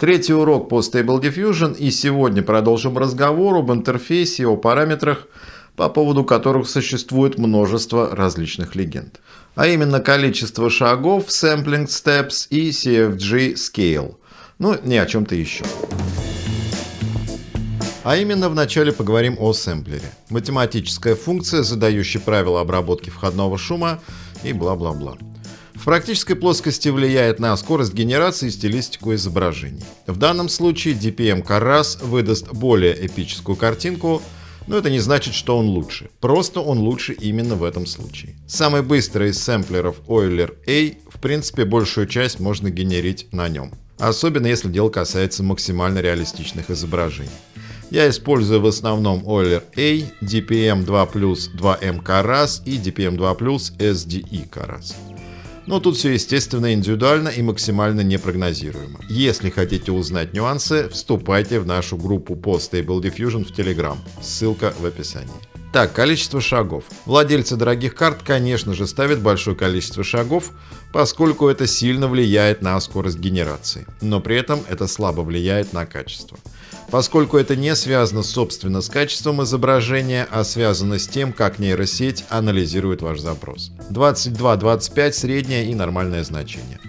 Третий урок по Stable Diffusion и сегодня продолжим разговор об интерфейсе и о параметрах, по поводу которых существует множество различных легенд. А именно количество шагов, sampling steps и CFG scale. Ну, не о чем-то еще. А именно вначале поговорим о сэмплере. Математическая функция, задающая правила обработки входного шума и бла-бла-бла. В практической плоскости влияет на скорость генерации и стилистику изображений. В данном случае DPM Carras выдаст более эпическую картинку, но это не значит, что он лучше. Просто он лучше именно в этом случае. Самый быстрый из сэмплеров Euler A, в принципе, большую часть можно генерить на нем. Особенно если дело касается максимально реалистичных изображений. Я использую в основном Euler A, DPM 2 2M Caras и DPM 2 SDE Caras. Но тут все естественно индивидуально и максимально непрогнозируемо. Если хотите узнать нюансы, вступайте в нашу группу по Stable Diffusion в Telegram. Ссылка в описании. Так, количество шагов. Владельцы дорогих карт, конечно же, ставят большое количество шагов, поскольку это сильно влияет на скорость генерации, но при этом это слабо влияет на качество поскольку это не связано собственно с качеством изображения, а связано с тем, как нейросеть анализирует ваш запрос. 22-25 среднее и нормальное значение.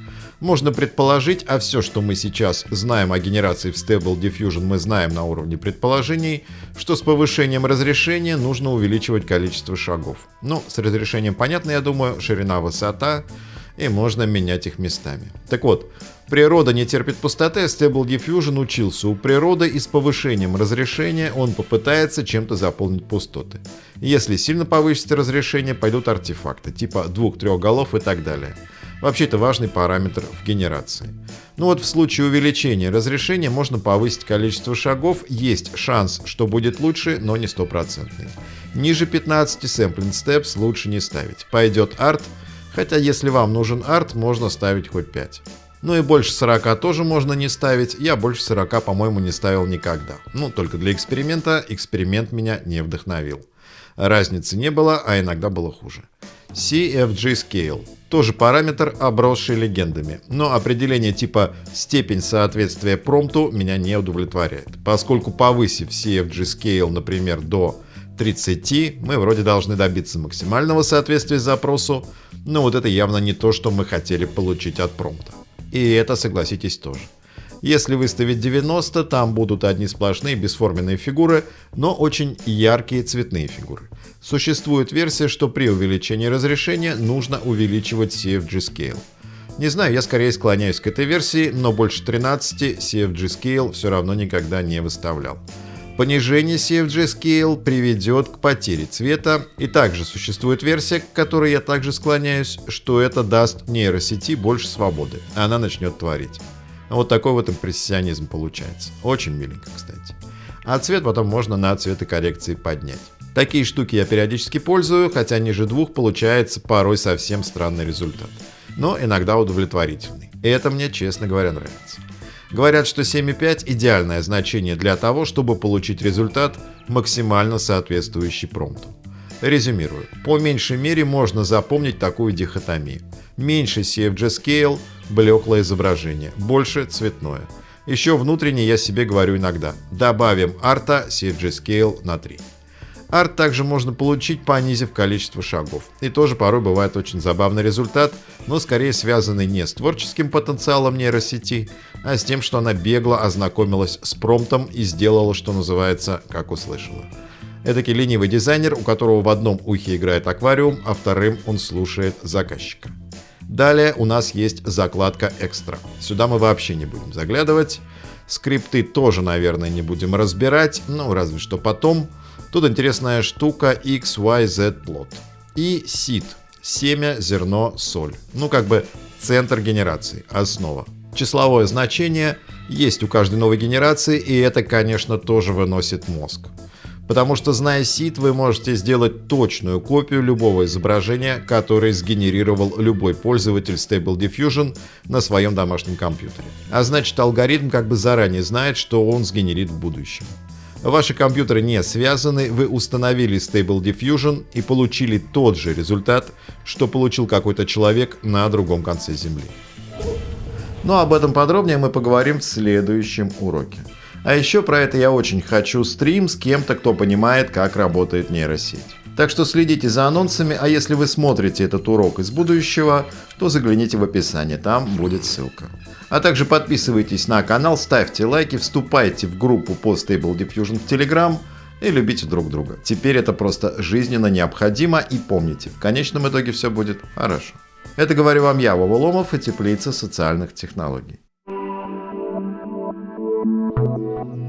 Можно предположить, а все, что мы сейчас знаем о генерации в Stable Diffusion, мы знаем на уровне предположений, что с повышением разрешения нужно увеличивать количество шагов. Ну, с разрешением понятно, я думаю, ширина, высота, и можно менять их местами. Так вот, природа не терпит пустоты, Stable Diffusion учился у природы и с повышением разрешения он попытается чем-то заполнить пустоты. Если сильно повысить разрешение, пойдут артефакты, типа двух-трех голов и так далее. Вообще это важный параметр в генерации. Ну вот в случае увеличения разрешения можно повысить количество шагов, есть шанс, что будет лучше, но не стопроцентный. Ниже 15 sampling steps лучше не ставить. Пойдет арт, Хотя если вам нужен арт, можно ставить хоть 5. Ну и больше 40 тоже можно не ставить, я больше 40, по-моему, не ставил никогда. Ну, только для эксперимента, эксперимент меня не вдохновил. Разницы не было, а иногда было хуже. CFG Scale. Тоже параметр, обросший легендами, но определение типа степень соответствия промпту меня не удовлетворяет, поскольку повысив CFG Scale, например, до 30, мы вроде должны добиться максимального соответствия запросу, но вот это явно не то, что мы хотели получить от промпта. И это, согласитесь, тоже. Если выставить 90, там будут одни сплошные бесформенные фигуры, но очень яркие цветные фигуры. Существует версия, что при увеличении разрешения нужно увеличивать CFG Scale. Не знаю, я скорее склоняюсь к этой версии, но больше 13 CFG Scale все равно никогда не выставлял. Понижение CFG Scale приведет к потере цвета, и также существует версия, к которой я также склоняюсь, что это даст нейросети больше свободы, она начнет творить. Вот такой вот импрессионизм получается. Очень миленько, кстати. А цвет потом можно на цветокоррекции поднять. Такие штуки я периодически пользую, хотя ниже двух получается порой совсем странный результат. Но иногда удовлетворительный. И это мне, честно говоря, нравится. Говорят, что 7,5 идеальное значение для того, чтобы получить результат, максимально соответствующий промпту. Резюмирую. По меньшей мере можно запомнить такую дихотомию. Меньше CFG Scale – блеклое изображение, больше – цветное. Еще внутренне я себе говорю иногда. Добавим арта CFG Scale на 3. Арт также можно получить, понизив количество шагов. И тоже порой бывает очень забавный результат, но скорее связанный не с творческим потенциалом нейросети, а с тем, что она бегло ознакомилась с промптом и сделала, что называется, как услышала. Эдакий ленивый дизайнер, у которого в одном ухе играет аквариум, а вторым он слушает заказчика. Далее у нас есть закладка экстра. Сюда мы вообще не будем заглядывать. Скрипты тоже, наверное, не будем разбирать, ну разве что потом. Тут интересная штука XYZ плод. И seed – семя, зерно, соль. Ну как бы центр генерации, основа. Числовое значение есть у каждой новой генерации, и это, конечно, тоже выносит мозг. Потому что, зная сид, вы можете сделать точную копию любого изображения, которое сгенерировал любой пользователь Stable Diffusion на своем домашнем компьютере. А значит, алгоритм как бы заранее знает, что он сгенерит в будущем. Ваши компьютеры не связаны, вы установили Stable Diffusion и получили тот же результат, что получил какой-то человек на другом конце Земли. Но об этом подробнее мы поговорим в следующем уроке. А еще про это я очень хочу стрим с кем-то, кто понимает, как работает нейросеть. Так что следите за анонсами, а если вы смотрите этот урок из будущего, то загляните в описание, там будет ссылка. А также подписывайтесь на канал, ставьте лайки, вступайте в группу по Stable Diffusion в Telegram и любите друг друга. Теперь это просто жизненно необходимо и помните, в конечном итоге все будет хорошо. Это говорю вам я, Вова Ломов и Теплица социальных технологий. Thank you.